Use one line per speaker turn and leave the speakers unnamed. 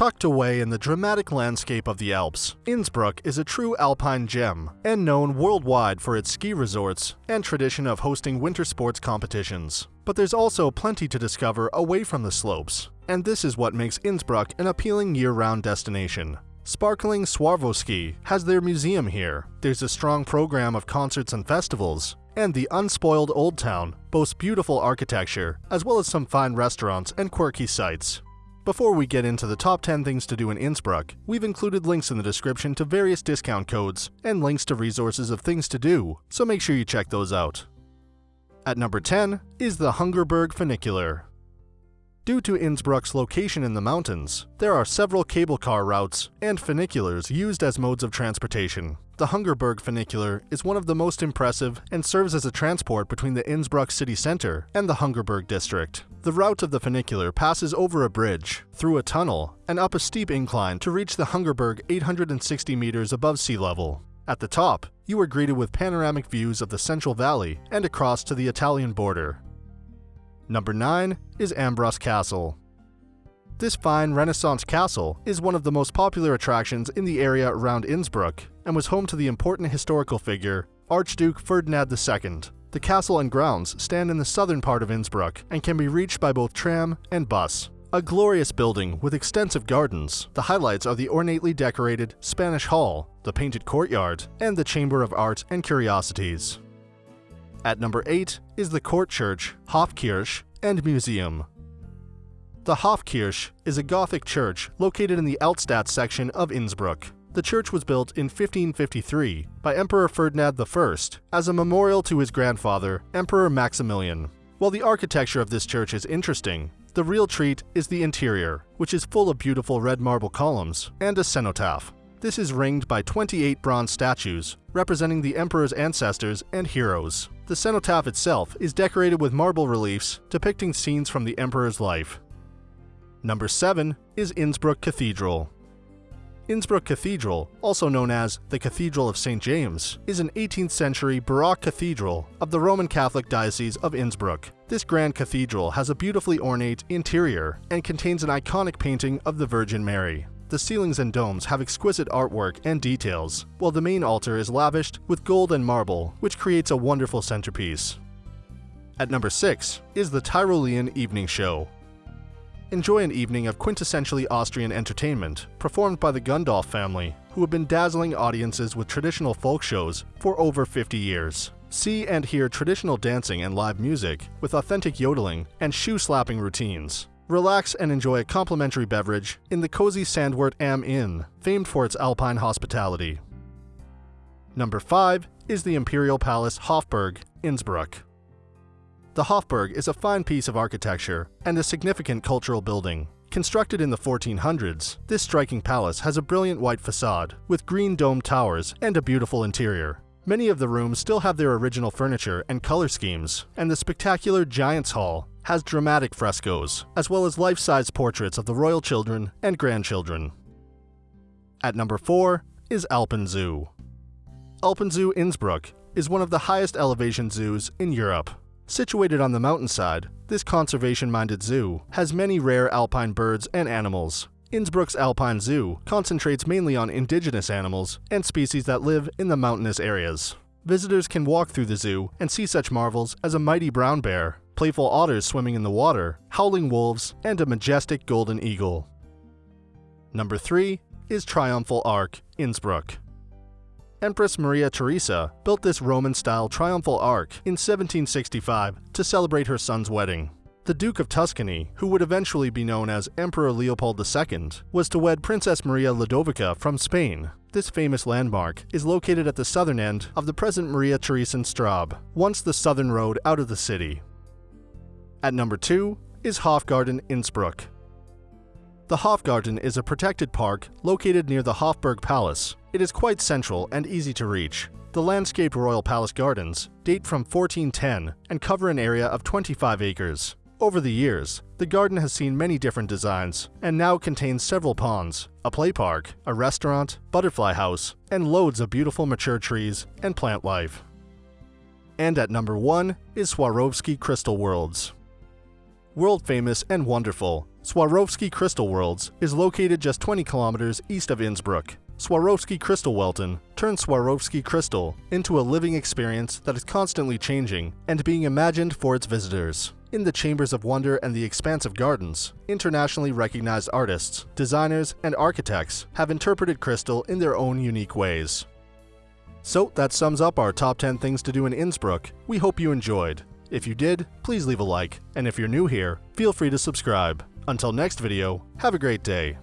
Tucked away in the dramatic landscape of the Alps, Innsbruck is a true alpine gem and known worldwide for its ski resorts and tradition of hosting winter sports competitions. But there's also plenty to discover away from the slopes, and this is what makes Innsbruck an appealing year-round destination. Sparkling Swarovski has their museum here. There's a strong program of concerts and festivals, and the unspoiled Old Town boasts beautiful architecture, as well as some fine restaurants and quirky sights. Before we get into the top 10 things to do in Innsbruck, we've included links in the description to various discount codes and links to resources of things to do, so make sure you check those out. At number 10 is the Hungerburg Funicular. Due to Innsbruck's location in the mountains, there are several cable car routes and funiculars used as modes of transportation. The Hungerburg Funicular is one of the most impressive and serves as a transport between the Innsbruck city center and the Hungerburg district. The route of the funicular passes over a bridge, through a tunnel, and up a steep incline to reach the Hungerburg 860 meters above sea level. At the top, you are greeted with panoramic views of the Central Valley and across to the Italian border. Number 9 is Ambras Castle. This fine Renaissance castle is one of the most popular attractions in the area around Innsbruck and was home to the important historical figure Archduke Ferdinand II. The castle and grounds stand in the southern part of Innsbruck and can be reached by both tram and bus. A glorious building with extensive gardens, the highlights are the ornately decorated Spanish Hall, the painted courtyard, and the Chamber of Art and Curiosities. At number 8 is the Court Church, Hofkirche, and Museum. The Hofkirche is a Gothic church located in the Altstadt section of Innsbruck. The church was built in 1553 by Emperor Ferdinand I as a memorial to his grandfather, Emperor Maximilian. While the architecture of this church is interesting, the real treat is the interior, which is full of beautiful red marble columns and a cenotaph. This is ringed by 28 bronze statues, representing the emperor's ancestors and heroes. The cenotaph itself is decorated with marble reliefs depicting scenes from the emperor's life. Number 7 is Innsbruck Cathedral. Innsbruck Cathedral, also known as the Cathedral of St. James, is an 18th century Baroque cathedral of the Roman Catholic Diocese of Innsbruck. This grand cathedral has a beautifully ornate interior and contains an iconic painting of the Virgin Mary. The ceilings and domes have exquisite artwork and details, while the main altar is lavished with gold and marble, which creates a wonderful centerpiece. At number 6 is the Tyrolean Evening Show. Enjoy an evening of quintessentially Austrian entertainment, performed by the Gundolf family, who have been dazzling audiences with traditional folk shows for over 50 years. See and hear traditional dancing and live music, with authentic yodeling and shoe-slapping routines. Relax and enjoy a complimentary beverage in the cozy Sandwirt Am Inn, famed for its alpine hospitality. Number 5 is the Imperial Palace Hofburg, Innsbruck. The Hofburg is a fine piece of architecture and a significant cultural building. Constructed in the 1400s, this striking palace has a brilliant white facade with green domed towers and a beautiful interior. Many of the rooms still have their original furniture and color schemes, and the spectacular Giants Hall has dramatic frescoes, as well as life-size portraits of the royal children and grandchildren. At number 4 is Alpenzoo. Alpenzoo Innsbruck is one of the highest elevation zoos in Europe. Situated on the mountainside, this conservation-minded zoo has many rare alpine birds and animals. Innsbruck's Alpine Zoo concentrates mainly on indigenous animals and species that live in the mountainous areas. Visitors can walk through the zoo and see such marvels as a mighty brown bear, playful otters swimming in the water, howling wolves, and a majestic golden eagle. Number 3 is Triumphal Arch, Innsbruck. Empress Maria Theresa built this Roman-style triumphal arch in 1765 to celebrate her son's wedding. The Duke of Tuscany, who would eventually be known as Emperor Leopold II, was to wed Princess Maria Ludovica from Spain. This famous landmark is located at the southern end of the present Maria Theresienstraße, once the southern road out of the city. At number 2 is Hofgarten Innsbruck. The Hofgarten is a protected park located near the Hofburg Palace. It is quite central and easy to reach. The landscaped Royal Palace Gardens date from 1410 and cover an area of 25 acres. Over the years, the garden has seen many different designs and now contains several ponds, a play park, a restaurant, butterfly house, and loads of beautiful mature trees and plant life. And at number 1 is Swarovski Crystal Worlds. World famous and wonderful, Swarovski Crystal Worlds is located just 20 kilometers east of Innsbruck. Swarovski Kristallwelten turns Swarovski crystal into a living experience that is constantly changing and being imagined for its visitors. In the Chambers of Wonder and the Expansive Gardens, internationally recognized artists, designers, and architects have interpreted crystal in their own unique ways. So that sums up our top 10 things to do in Innsbruck. We hope you enjoyed. If you did, please leave a like, and if you're new here, feel free to subscribe. Until next video, have a great day.